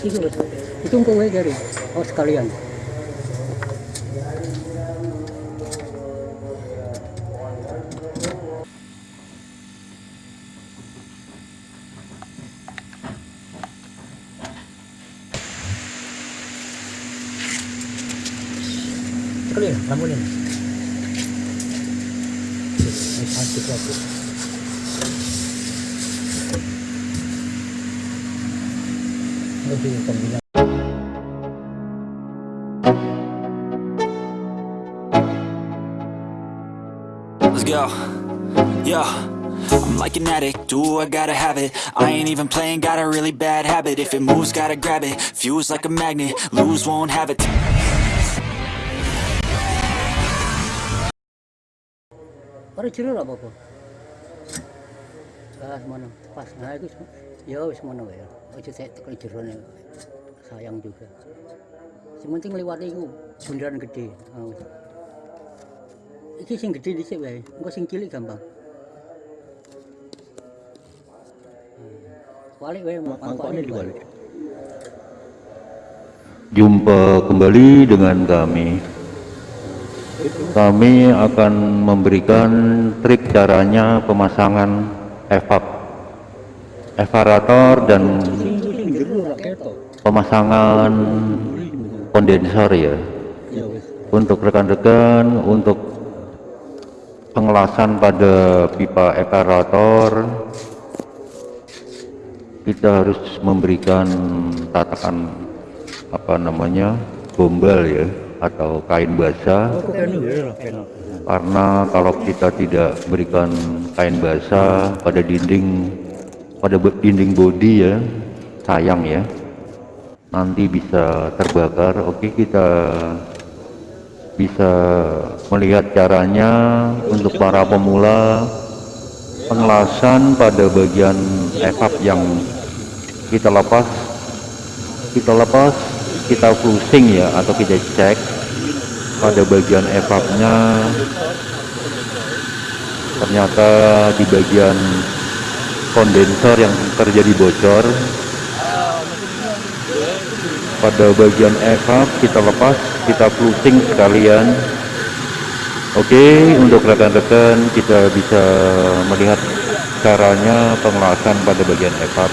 itu itu kowe dari oh sekalian. Sekalian ramunin Asik Let's go. Yeah. I'm like an addict, do I gotta have it I ain't even playing, got a really bad habit If it moves, gotta grab it, fuse like a magnet Lose, won't have it Orang jero lah apa-apa. Ah, semono. Pas. Nah, itu ya wis semono ya. Aja saya tekan jero sayang juga. Sing penting liwat iku bundaran gede. Wis. Iki sing gede dhisik wae. Engko sing cilik gampang. Hmm. Walik wae mangkokne diwalik. Jumpa kembali dengan kami. Kami akan memberikan trik caranya pemasangan evap, evarator dan pemasangan kondensor ya. Untuk rekan-rekan, untuk pengelasan pada pipa evarator, kita harus memberikan tatakan apa namanya gombal ya atau kain basah karena kalau kita tidak berikan kain basah pada dinding pada dinding bodi ya sayang ya. Nanti bisa terbakar. Oke kita bisa melihat caranya untuk para pemula. Pengelasan pada bagian evap yang kita lepas. Kita lepas kita flusing ya atau kita cek pada bagian evapnya ternyata di bagian kondensor yang terjadi bocor. Pada bagian evap kita lepas kita flusing sekalian. Oke untuk rekan-rekan kita bisa melihat caranya pengelasan pada bagian evap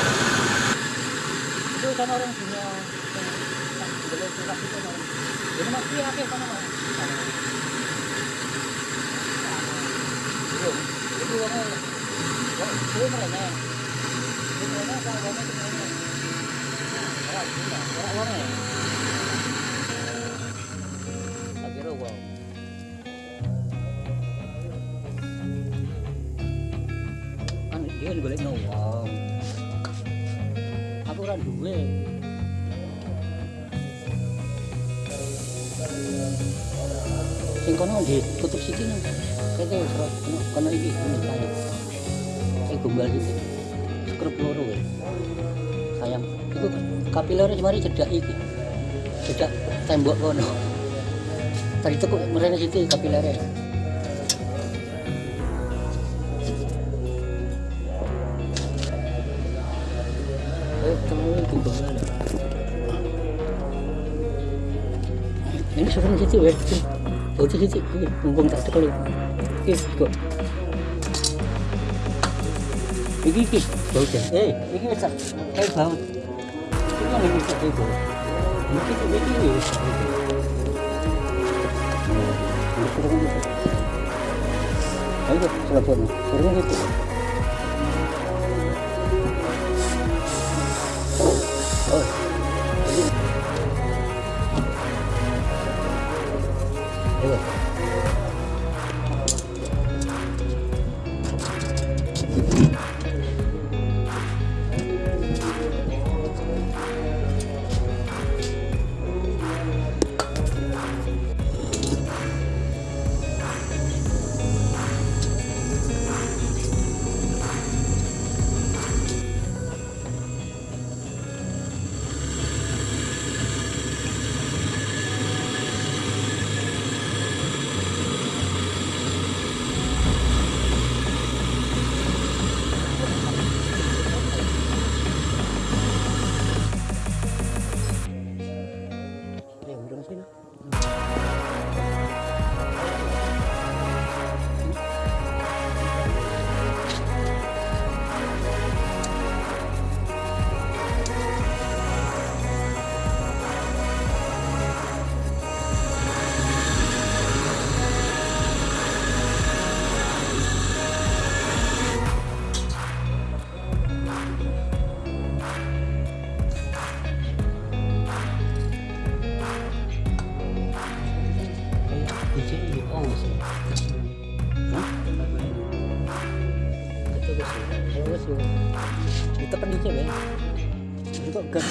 Duwe. Sing kono ditutup siki nang. Kete surat kono kono iki kaya. Sing gombal iki. Skrup loro wae. Sayang, iku kapiler mari cedak iki. Cedak tembok kono. Tadi tekuk merene situ kapilere. Ini sudah situ ya. Oh, di situ. Ini mumpung tak tekali. Ini kok. Iki iki bau jan. Eh, iki wis tak kayak bau. Iki kan iki tak kayak bau. Iki iki iki wis. Ayo, sudah buat. Suruh gitu. Bagus sih bagus sih. Ditekan di cewek itu gas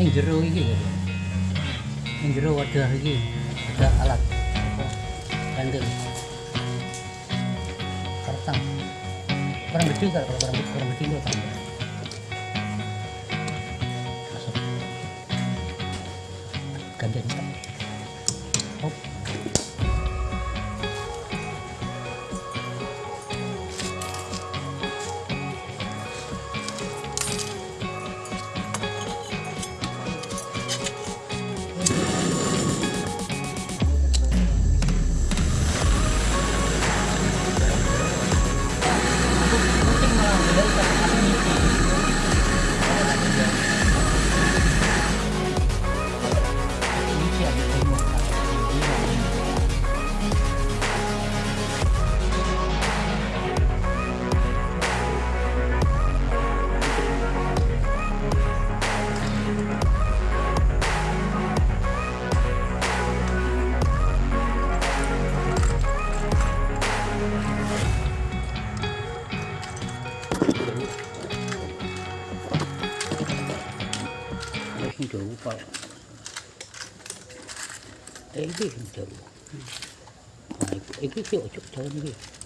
Ning jero iki. Ning jero wadah iki ada alat? Kandel. Kurang gede kan kalau kurang kurang gede itu itu, itu sih ojok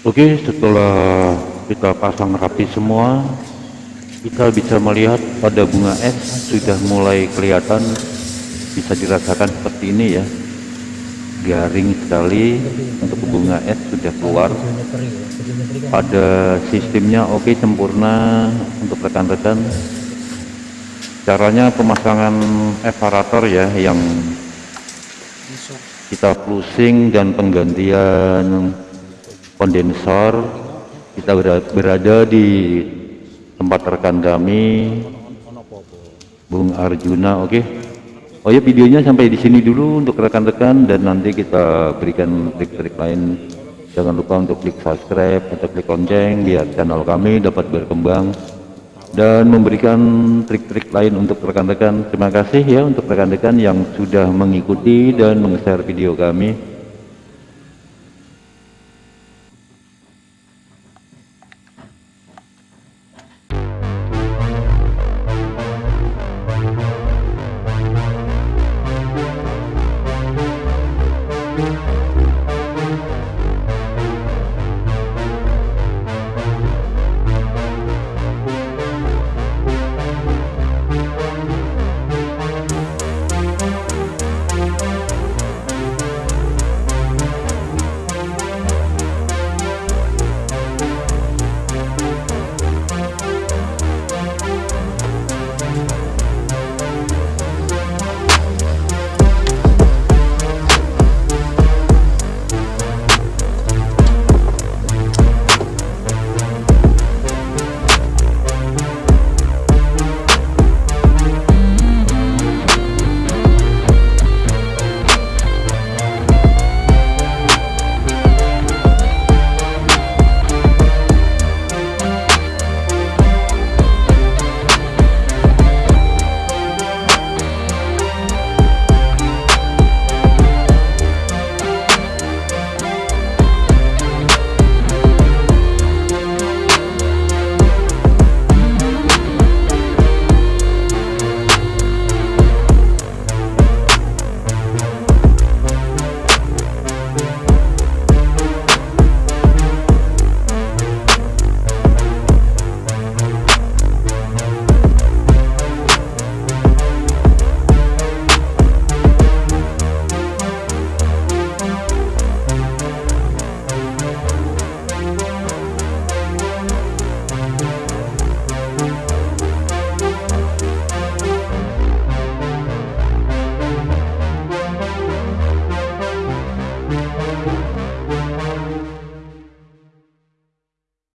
Oke, setelah kita pasang rapi semua, kita bisa melihat pada bunga es sudah mulai kelihatan, bisa dirasakan seperti ini ya. Garing sekali untuk bunga es sudah keluar. Pada sistemnya oke sempurna untuk rekan-rekan. Caranya pemasangan evarator ya yang kita flusing dan penggantian kondensor. Kita berada, di tempat rekan kami Bung Arjuna oke? Oh ya videonya sampai di sini dulu untuk rekan-rekan dan nanti kita berikan trik-trik lain. Jangan lupa untuk klik subscribe atau klik lonceng biar channel kami dapat berkembang dan memberikan trik-trik lain untuk rekan-rekan. Terima kasih ya untuk rekan-rekan yang sudah mengikuti dan meng-share video kami